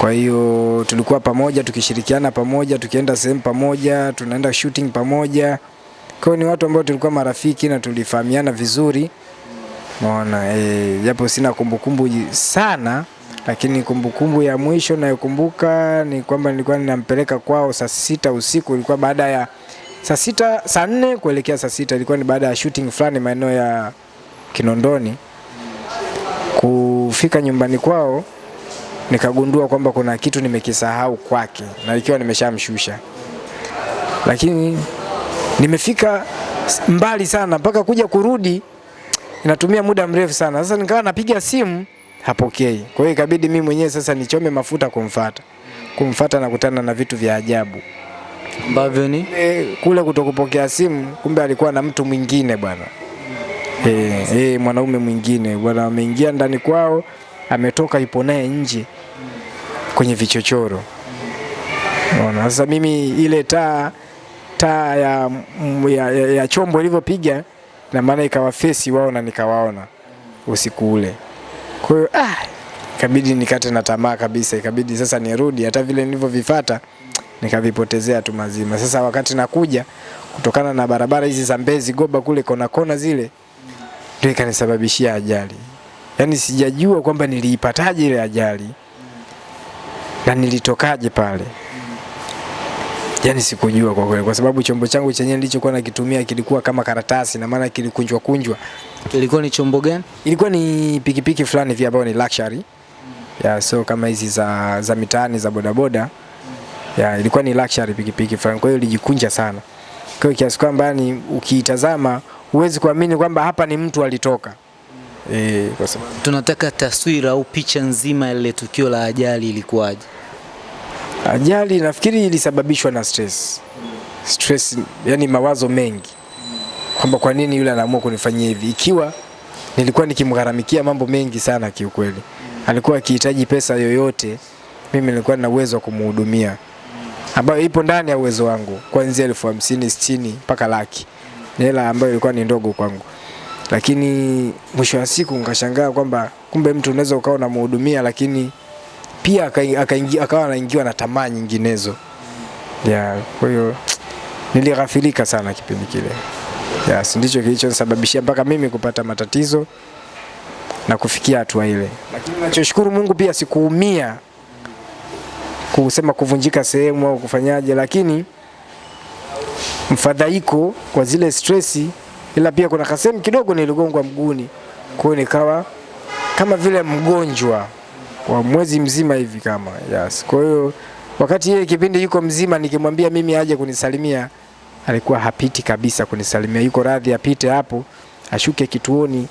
Kwa hiyo tulikuwa pamoja tukishirikiana pamoja, tukienda sehemu pamoja, tunaenda shooting pamoja. Kwa hiyo ni watu ambao tulikuwa marafiki na tulifahamiana vizuri. Unaona, eh, japo sina kumbukumbu sana, lakini kumbukumbu ya mwisho nayokumbuka ni kwamba nilikuwa ninampeleka kwao saa sita usiku, ilikuwa baada ya saa sita, saa nne kuelekea saa sita, ilikuwa ni baada ya shooting fulani maeneo ya Kinondoni. Kufika nyumbani kwao nikagundua kwamba kuna kitu nimekisahau kwake na ikiwa nimeshamshusha, lakini nimefika mbali sana mpaka kuja kurudi inatumia muda mrefu sana. Sasa nikawa napiga simu hapokei, kwa hiyo ikabidi mimi mwenyewe sasa nichome mafuta kumfata. Kumfata nakutana na vitu vya ajabu, ambavyo ni E, kule kutokupokea simu, kumbe alikuwa na mtu mwingine bwana. Eh, eh, mwanaume mwingine bwana ameingia ndani kwao, ametoka ipo naye nje kwenye vichochoro. Unaona, sasa mimi ile taa taa ya, ya, ya, ya chombo ilivyopiga na maana ikawa fesi wao na nikawaona usiku ule. Kwa hiyo ah, ikabidi nikate na tamaa kabisa, ikabidi sasa nirudi, hata vile nilivyovifuata nikavipotezea tu mazima. Sasa wakati nakuja kutokana na barabara hizi za Mbezi Goba kule kona kona zile, ndio ikanisababishia ajali. Yaani sijajua kwamba niliipataje ile ajali na nilitokaje pale. Yaani sikujua kwa kweli, kwa sababu chombo changu chenyewe nilichokuwa nakitumia kilikuwa kama karatasi, na maana kilikunjwa kunjwa. kilikuwa ni chombo gani? Ilikuwa ni pikipiki fulani hivi ambayo ni luxury ya so kama hizi za, za mitaani za bodaboda ya ilikuwa ni luxury pikipiki fulani, kwa hiyo ilijikunja sana. Kwa hiyo kiasi kwamba ni ukiitazama huwezi kuamini kwamba hapa ni mtu alitoka. Eh, kwa sababu Tunataka taswira au picha nzima ya lile tukio la ajali ilikuwaje? ajali nafikiri ilisababishwa na stress. Stress, yani mawazo mengi kwamba kwa nini yule anaamua kunifanyia hivi, ikiwa nilikuwa nikimgharamikia mambo mengi sana kiukweli. Alikuwa akihitaji pesa yoyote, mimi nilikuwa na uwezo wa kumhudumia, ambayo ipo ndani ya uwezo wangu, kuanzia elfu hamsini sitini mpaka laki. Hela ambayo ilikuwa ni ndogo kwangu, lakini mwisho wa siku nikashangaa kwamba kumbe mtu unaweza ukawa unamhudumia, lakini pia akawa anaingiwa na tamaa nyinginezo ya kwa hiyo nilighafilika sana kipindi kile. Yes, ndicho kilichonisababishia mpaka mimi kupata matatizo na kufikia hatua ile. Lakini nachoshukuru Mungu pia sikuumia kusema kuvunjika sehemu au kufanyaje, lakini mfadhaiko kwa zile stresi, ila pia kuna kasehemu kidogo niligongwa mguuni, kwa hiyo nikawa kama vile mgonjwa wa mwezi mzima hivi kama yes. Kwa hiyo wakati yeye kipindi yuko mzima, nikimwambia mimi aje kunisalimia, alikuwa hapiti kabisa kunisalimia, yuko radhi apite hapo ashuke kituoni,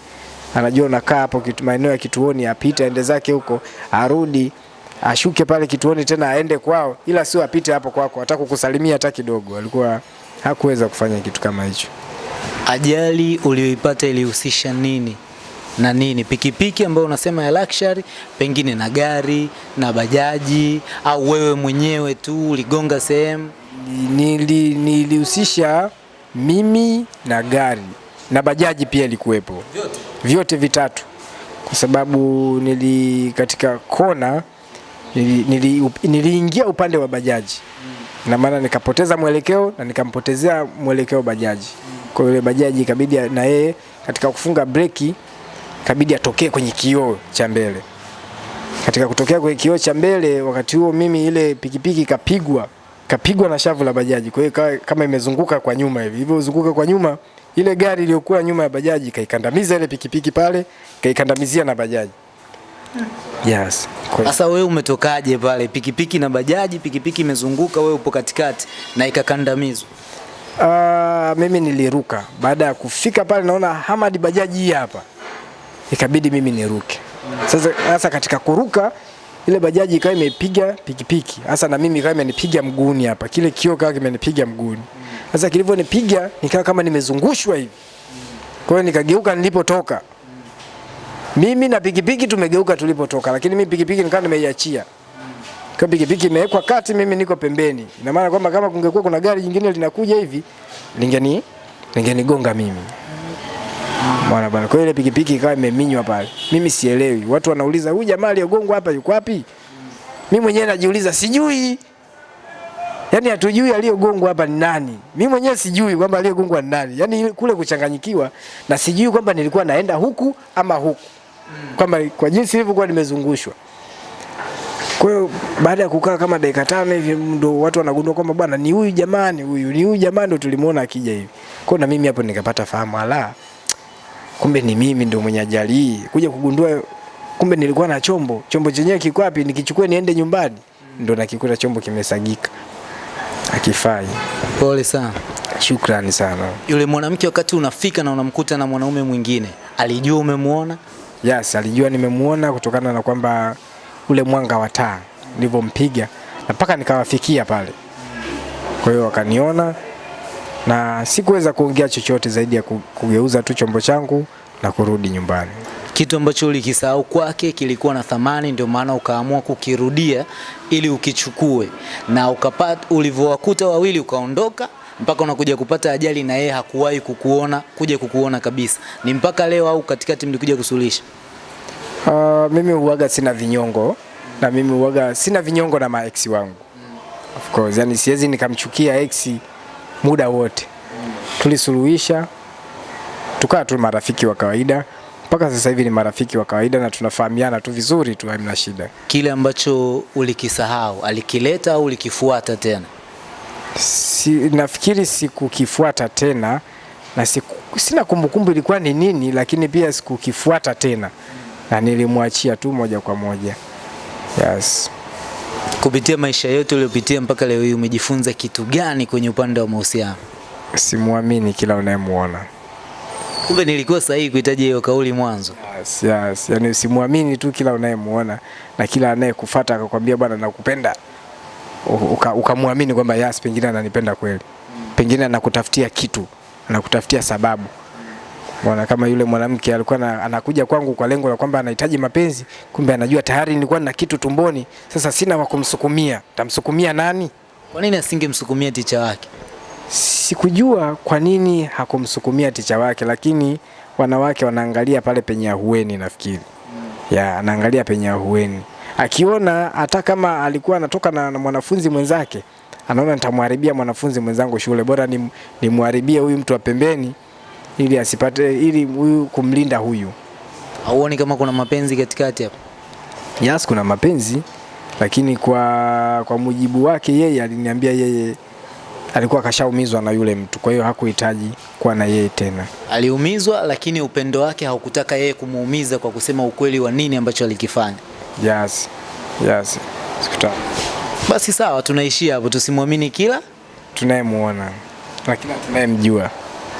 anajua nakaa hapo kitu, maeneo ya kituoni, apite aende zake huko, arudi ashuke pale kituoni tena aende kwao, ila sio apite hapo kwako, hata kukusalimia hata kidogo. Alikuwa hakuweza kufanya kitu kama hicho. Ajali uliyoipata ilihusisha nini na nini? Pikipiki ambayo unasema ya luxury, pengine na gari na bajaji, au wewe mwenyewe tu uligonga sehemu? Nili- nilihusisha mimi na gari na bajaji pia ilikuwepo, vyote vitatu, kwa sababu nili katika kona niliingia nili, nili, niliingia upande wa bajaji na maana nikapoteza mwelekeo na nikampotezea mwelekeo bajaji. Kwa hiyo bajaji ikabidi na yeye katika kufunga breki ikabidi atokee kwenye kioo cha mbele. Katika kutokea kwenye kioo cha mbele, wakati huo mimi ile pikipiki ikapigwa kapigwa na shavu la bajaji, kwa hiyo kama imezunguka kwa nyuma hivi. hivyo, zunguka kwa nyuma, ile gari iliyokuwa nyuma ya bajaji kaikandamiza ile pikipiki pale, kaikandamizia na bajaji. Yes. Sasa wewe umetokaje pale? Pikipiki na bajaji, pikipiki imezunguka, wewe upo katikati na ikakandamizwa. Ah, mimi niliruka baada ya kufika pale, naona Hamad bajaji hii hapa, ikabidi mimi niruke. Sasa sasa katika kuruka ile bajaji ikawa imepiga pikipiki, hasa na mimi ikawa imenipiga mguuni hapa, kile kioo kawa kimenipiga mguuni. Sasa kilivyonipiga nikawa kama nimezungushwa hivi, kwa hiyo nikageuka nilipotoka. Mimi na pikipiki tumegeuka tulipotoka, lakini mimi pikipiki nikawa nimeiachia kwa pikipiki imewekwa kati, mimi niko pembeni. Ina maana kwamba kama kungekuwa kuna gari jingine linakuja hivi lingeni lingenigonga mimi. Bwana bwana, kwa ile pikipiki ikawa imeminywa pale. Mimi sielewi. Watu wanauliza huyu jamaa aliyogongwa hapa yuko wapi? Mimi mwenyewe najiuliza sijui. Yaani hatujui aliyogongwa hapa ni nani. Mimi mwenyewe sijui kwamba aliyogongwa ni nani. Yaani kule kuchanganyikiwa na sijui kwamba nilikuwa naenda huku ama huku. Kwamba kwa jinsi ilivyokuwa nimezungushwa. Kwa hiyo baada ya kukaa kama dakika tano hivi ndo watu wanagundua kwamba bwana ni huyu jamani, huyu ni huyu jamani, ndo tulimuona akija hivi. Kwa na mimi hapo nikapata fahamu, ala, kumbe ni mimi ndo mwenye ajali hii. Kuja kugundua kumbe nilikuwa na chombo, chombo chenyewe kiko wapi, nikichukue niende nyumbani, ndo nakikuta chombo kimesagika, akifai. Pole sana. Shukrani sana. Yule mwanamke wakati unafika na unamkuta na mwanaume mwingine, alijua umemuona? Yes, alijua nimemuona kutokana na kwamba ule mwanga wa taa nilivyompiga na mpaka nikawafikia pale. Kwa hiyo wakaniona na sikuweza kuongea chochote zaidi ya kugeuza tu chombo changu na kurudi nyumbani. Kitu ambacho ulikisahau kwake kilikuwa na thamani, ndio maana ukaamua kukirudia ili ukichukue, na ukapata, ulivyowakuta wawili ukaondoka mpaka unakuja kupata ajali, na yeye hakuwahi kukuona kuja kukuona kabisa. Ni mpaka leo au katikati mlikuja kusuluhisha? Uh, mimi huaga sina vinyongo na mimi huaga sina vinyongo na maex wangu of course, yani siwezi nikamchukia ex muda wote. Tulisuluhisha tukawa tu marafiki wa kawaida mpaka sasa hivi ni marafiki wa kawaida na tunafahamiana tu vizuri tu, hamna shida. Kile ambacho ulikisahau alikileta au ulikifuata tena? Si, nafikiri sikukifuata tena na siku, sina kumbukumbu ilikuwa ni nini, lakini pia sikukifuata tena na nilimwachia tu moja kwa moja. Yes. Kupitia maisha yote uliyopitia mpaka leo hii, umejifunza kitu gani kwenye upande wa mahusiano? Simwamini kila unayemuona. Kumbe nilikuwa sahihi kuhitaji hiyo kauli mwanzo. Yes, yes. Yani simwamini tu kila unayemuona na kila anayekufuata akakwambia bwana nakupenda, u- uka- ukamwamini kwamba yes, pengine ananipenda kweli, pengine anakutafutia kitu, anakutafutia sababu. Mwana kama yule mwanamke alikuwa na, anakuja kwangu kwa lengo la kwamba anahitaji mapenzi, kumbe anajua tayari nilikuwa na kitu tumboni, sasa sina wa kumsukumia. Tamsukumia nani? Kwa nini asingemsukumia ticha wake? Sikujua kwa nini hakumsukumia ticha wake, lakini wanawake wanaangalia pale penye ahueni, nafikiri ya anaangalia penye ahueni, akiona hata kama alikuwa anatoka na, na mwanafunzi mwenzake, anaona nitamharibia mwanafunzi mwenzangu shule, bora nimwharibie huyu mtu wa pembeni ili asipate, ili huyu kumlinda huyu. Hauoni kama kuna mapenzi katikati hapo? Yes, kuna mapenzi lakini kwa kwa mujibu wake yeye aliniambia yeye alikuwa kashaumizwa na yule mtu, kwa hiyo hakuhitaji kuwa na yeye tena. Aliumizwa, lakini upendo wake haukutaka yeye kumuumiza kwa kusema ukweli wa nini ambacho alikifanya. Yes. Yes. Sikutaka. Basi sawa, tunaishia hapo, tusimwamini kila Tunayemuona na kila tunayemjua,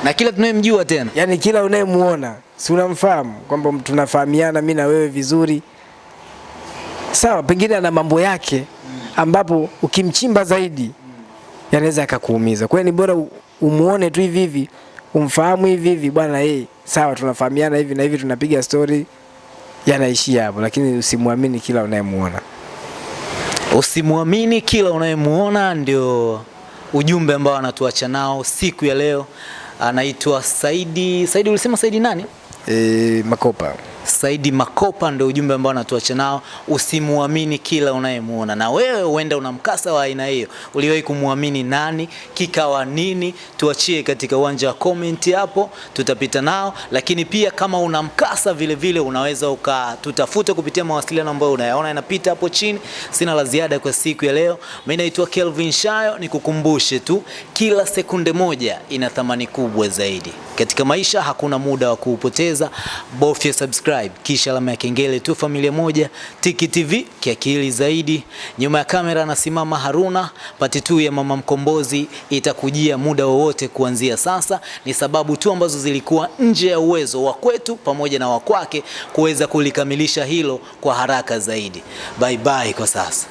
na kila tunayemjua tena. yaani kila unayemuona, si unamfahamu kwamba tunafahamiana mi na wewe vizuri, sawa, pengine ana mambo yake ambapo ukimchimba zaidi yanaweza akakuumiza. Kwa hiyo ni bora umuone tu hivi hivi, umfahamu hivi hivi, bwana yeye, sawa, tunafahamiana hivi na hivi, tunapiga story, yanaishia hapo, lakini usimwamini kila unayemuona. Usimwamini kila unayemuona, ndio ujumbe ambao anatuacha nao siku ya leo. Anaitwa Saidi. Saidi, ulisema Saidi nani? E, Makopa. Saidi Makopa ndio ujumbe ambao anatuacha nao. Usimuamini kila unayemuona. Na wewe huenda una mkasa wa aina hiyo, uliwahi kumwamini nani? Kikawa nini? Tuachie katika uwanja wa comment hapo, tutapita nao. Lakini pia kama una mkasa vile vile, unaweza ukatutafuta kupitia mawasiliano ambayo unayaona yanapita hapo chini. Sina la ziada kwa siku ya leo. Mimi naitwa Kelvin Shayo, nikukumbushe tu, kila sekunde moja ina thamani kubwa zaidi katika maisha. Hakuna muda wa kuupoteza, bofya subscribe kisha alama ya kengele tu. Familia moja Tiki TV kiakili zaidi. Nyuma ya kamera anasimama Haruna. Pati tu ya Mama Mkombozi itakujia muda wowote kuanzia sasa. Ni sababu tu ambazo zilikuwa nje ya uwezo wa kwetu pamoja na wakwake kuweza kulikamilisha hilo kwa haraka zaidi. Bye bye kwa sasa.